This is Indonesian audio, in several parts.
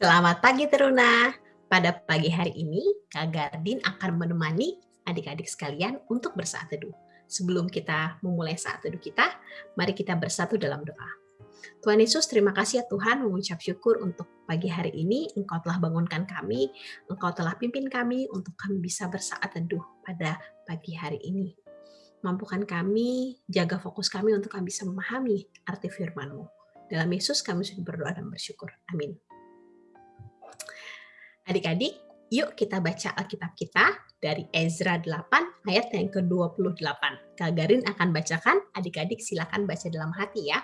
Selamat pagi Teruna. Pada pagi hari ini, Kak Gardin akan menemani adik-adik sekalian untuk bersaat teduh. Sebelum kita memulai saat teduh kita, mari kita bersatu dalam doa. Tuhan Yesus, terima kasih ya Tuhan mengucap syukur untuk pagi hari ini. Engkau telah bangunkan kami, Engkau telah pimpin kami untuk kami bisa bersaat teduh pada pagi hari ini. Mampukan kami, jaga fokus kami untuk kami bisa memahami arti firman-Mu. Dalam Yesus kami sudah berdoa dan bersyukur. Amin. Adik-adik, yuk kita baca Alkitab kita dari Ezra 8 ayat yang ke-28. Kak Garin akan bacakan, adik-adik silakan baca dalam hati ya.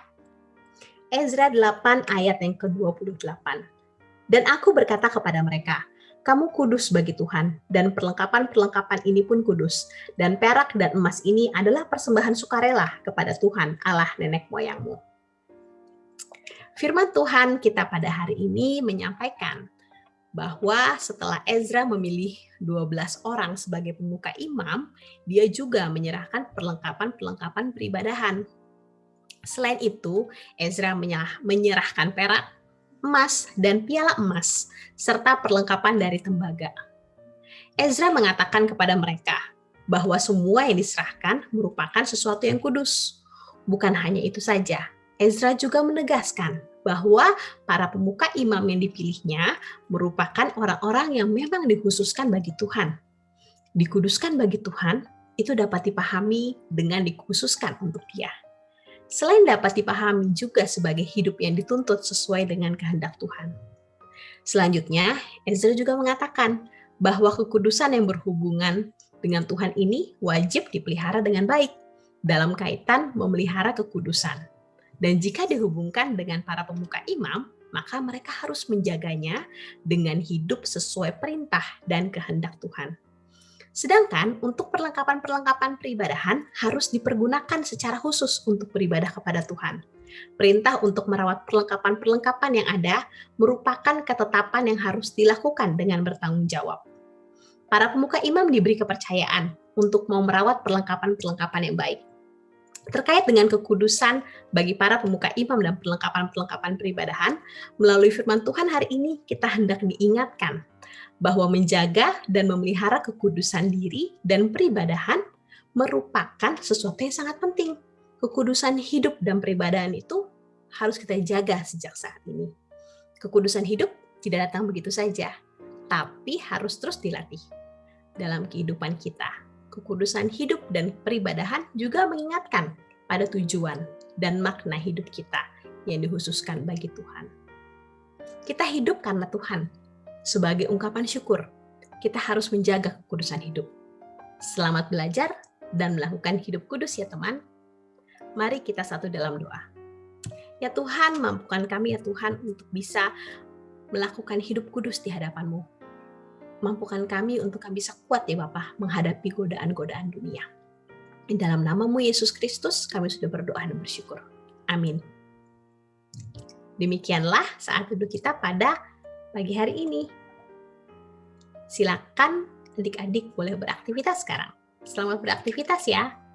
Ezra 8 ayat yang ke-28. Dan aku berkata kepada mereka, kamu kudus bagi Tuhan, dan perlengkapan-perlengkapan ini pun kudus. Dan perak dan emas ini adalah persembahan sukarela kepada Tuhan, Allah nenek moyangmu. Firman Tuhan kita pada hari ini menyampaikan bahwa setelah Ezra memilih 12 orang sebagai pemuka imam, dia juga menyerahkan perlengkapan-perlengkapan peribadahan. Selain itu, Ezra menyerahkan perak, emas, dan piala emas, serta perlengkapan dari tembaga. Ezra mengatakan kepada mereka bahwa semua yang diserahkan merupakan sesuatu yang kudus. Bukan hanya itu saja, Ezra juga menegaskan bahwa para pemuka imam yang dipilihnya merupakan orang-orang yang memang dikhususkan bagi Tuhan. Dikuduskan bagi Tuhan itu dapat dipahami dengan dikhususkan untuk dia. Selain dapat dipahami juga sebagai hidup yang dituntut sesuai dengan kehendak Tuhan. Selanjutnya, Ezra juga mengatakan bahwa kekudusan yang berhubungan dengan Tuhan ini wajib dipelihara dengan baik dalam kaitan memelihara kekudusan dan jika dihubungkan dengan para pemuka imam, maka mereka harus menjaganya dengan hidup sesuai perintah dan kehendak Tuhan. Sedangkan untuk perlengkapan-perlengkapan peribadahan harus dipergunakan secara khusus untuk beribadah kepada Tuhan. Perintah untuk merawat perlengkapan-perlengkapan yang ada merupakan ketetapan yang harus dilakukan dengan bertanggung jawab. Para pemuka imam diberi kepercayaan untuk mau merawat perlengkapan-perlengkapan yang baik terkait dengan kekudusan bagi para pemuka imam dan perlengkapan-perlengkapan peribadahan, melalui firman Tuhan hari ini kita hendak diingatkan bahwa menjaga dan memelihara kekudusan diri dan peribadahan merupakan sesuatu yang sangat penting. Kekudusan hidup dan peribadahan itu harus kita jaga sejak saat ini. Kekudusan hidup tidak datang begitu saja, tapi harus terus dilatih dalam kehidupan kita kekudusan hidup dan peribadahan juga mengingatkan pada tujuan dan makna hidup kita yang dikhususkan bagi Tuhan. Kita hidup karena Tuhan. Sebagai ungkapan syukur, kita harus menjaga kekudusan hidup. Selamat belajar dan melakukan hidup kudus ya teman. Mari kita satu dalam doa. Ya Tuhan, mampukan kami ya Tuhan untuk bisa melakukan hidup kudus di hadapan-Mu mampukan kami untuk kami bisa kuat ya Bapak menghadapi godaan-godaan dunia. Di dalam namamu Yesus Kristus kami sudah berdoa dan bersyukur. Amin. Demikianlah saat duduk kita pada pagi hari ini. Silakan adik-adik boleh beraktivitas sekarang. Selamat beraktivitas ya.